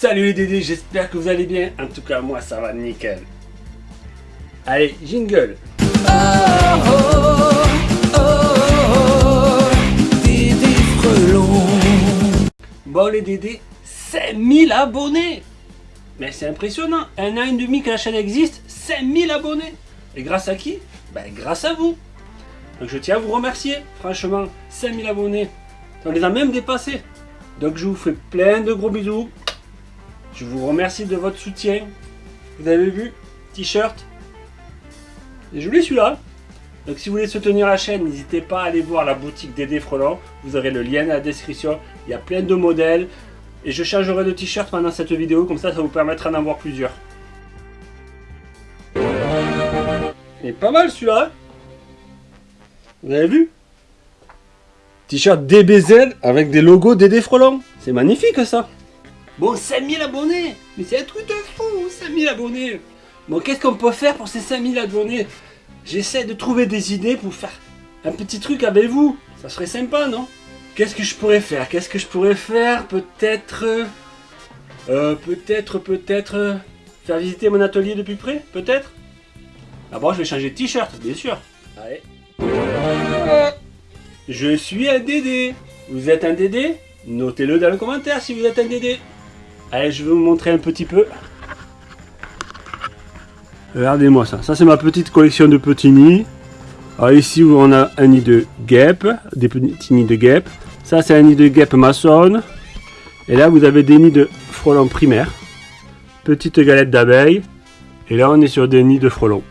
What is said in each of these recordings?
Salut les Dédés, j'espère que vous allez bien. En tout cas, moi, ça va nickel. Allez, jingle. Bon les Dédés, 5000 abonnés. Mais c'est impressionnant, un an et demi que la chaîne existe, 5000 abonnés. Et grâce à qui? Ben grâce à vous. Donc je tiens à vous remercier, franchement, 5000 abonnés, on les a même dépassés. Donc je vous fais plein de gros bisous Je vous remercie de votre soutien Vous avez vu T-shirt? Et voulais celui-là donc si vous voulez soutenir la chaîne, n'hésitez pas à aller voir la boutique Dédé Frelant. Vous aurez le lien dans la description. Il y a plein de modèles. Et je changerai de t-shirt pendant cette vidéo, comme ça, ça vous permettra d'en voir plusieurs. Il est pas mal celui-là. Vous avez vu? T-shirt DBZ avec des logos Dédé Frelant. C'est magnifique ça. Bon, 5000 abonnés Mais c'est un truc de fou, 5000 abonnés Bon, qu'est-ce qu'on peut faire pour ces 5000 abonnés? J'essaie de trouver des idées pour faire un petit truc avec vous. Ça serait sympa, non? Qu'est-ce que je pourrais faire? Qu'est-ce que je pourrais faire? Peut-être... Euh, peut-être, peut-être... faire visiter mon atelier de plus près? Peut-être? D'abord, je vais changer de t-shirt, bien sûr. Allez. Je suis un Dédé. Vous êtes un Dédé Notez-le dans le commentaire si vous êtes un Dédé. Allez, je vais vous montrer un petit peu. Regardez-moi ça. Ça, c'est ma petite collection de petits nids. Alors ici, on a un nid de guêpe, des petits nids de guêpe. Ça, c'est un nid de guêpe maçonne. Et là, vous avez des nids de frelons primaires. Petite galette d'abeilles. Et là, on est sur des nids de frelons.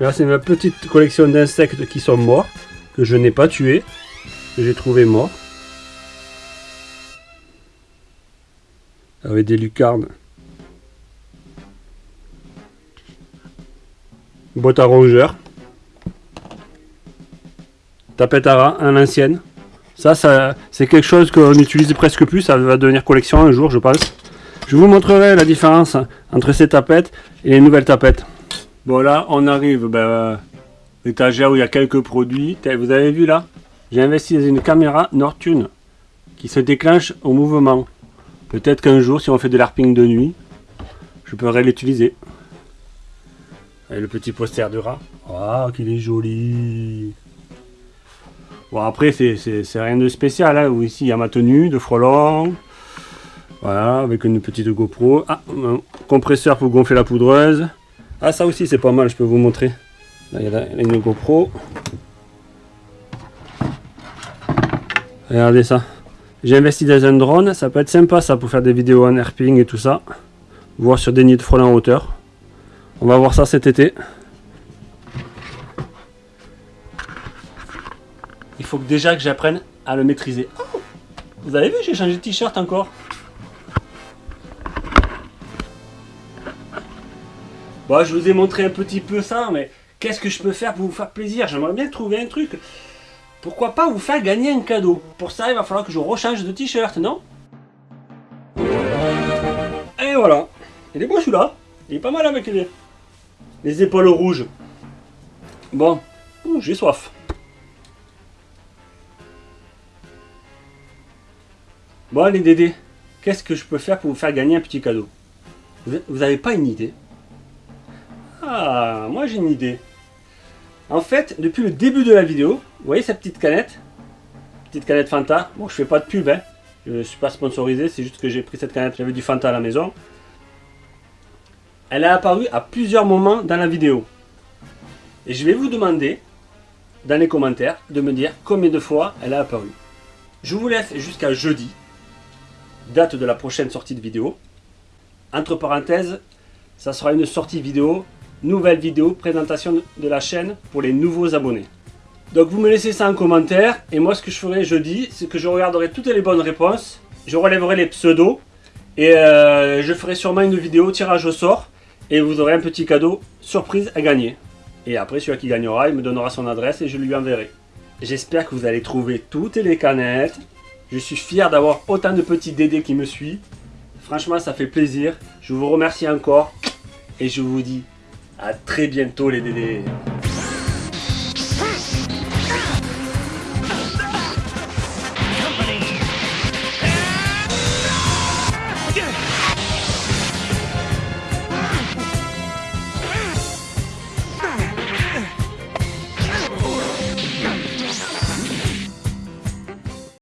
Là, c'est ma petite collection d'insectes qui sont morts, que je n'ai pas tués, j'ai trouvé morts. avec des lucarnes. Boîte à rongeurs. Tapette à rats, à l'ancienne. Ça, ça c'est quelque chose qu'on n'utilise presque plus. Ça va devenir collection un jour, je pense. Je vous montrerai la différence entre ces tapettes et les nouvelles tapettes. Bon, là, on arrive ben, l'étagère où il y a quelques produits. Vous avez vu là? J'ai investi dans une caméra Nortune qui se déclenche au mouvement. Peut-être qu'un jour, si on fait de l'arping de nuit, je pourrais l'utiliser. Le petit poster de rat. Ah, qu'il est joli Bon, après, c'est rien de spécial. Hein. Ici, il y a ma tenue de frelon. Voilà, avec une petite GoPro. Ah, un compresseur pour gonfler la poudreuse. Ah, ça aussi, c'est pas mal, je peux vous montrer. Là, il y a une GoPro. Regardez ça. J'ai investi dans un drone, ça peut être sympa ça pour faire des vidéos en herping et tout ça. Voir sur des nids de frelons en hauteur. On va voir ça cet été. Il faut que déjà que j'apprenne à le maîtriser. Oh vous avez vu, j'ai changé de t-shirt encore. Bon, je vous ai montré un petit peu ça, mais qu'est-ce que je peux faire pour vous faire plaisir? J'aimerais bien trouver un truc pourquoi pas vous faire gagner un cadeau? Pour ça, il va falloir que je rechange de t-shirt, non? Et voilà. Il est beau celui-là. Il est pas mal avec les, les épaules rouges. Bon, j'ai soif. Bon les Dédés, qu'est-ce que je peux faire pour vous faire gagner un petit cadeau? Vous n'avez pas une idée? Ah, moi j'ai une idée. En fait, depuis le début de la vidéo, vous voyez cette petite canette? Petite canette Fanta. Bon, je fais pas de pub, hein. Je ne suis pas sponsorisé, c'est juste que j'ai pris cette canette, j'avais du Fanta à la maison. Elle est apparue à plusieurs moments dans la vidéo. Et je vais vous demander, dans les commentaires, de me dire combien de fois elle a apparu. Je vous laisse jusqu'à jeudi, date de la prochaine sortie de vidéo. Entre parenthèses, ça sera une sortie vidéo, nouvelle vidéo, présentation de la chaîne pour les nouveaux abonnés. Donc vous me laissez ça en commentaire, et moi ce que je ferai jeudi, c'est que je regarderai toutes les bonnes réponses, je relèverai les pseudos, et euh, je ferai sûrement une vidéo tirage au sort, et vous aurez un petit cadeau surprise à gagner. Et après celui qui gagnera, il me donnera son adresse et je lui enverrai. J'espère que vous allez trouver toutes les canettes. Je suis fier d'avoir autant de petits dédés qui me suivent. Franchement, ça fait plaisir. Je vous remercie encore. Et je vous dis à très bientôt les dédés.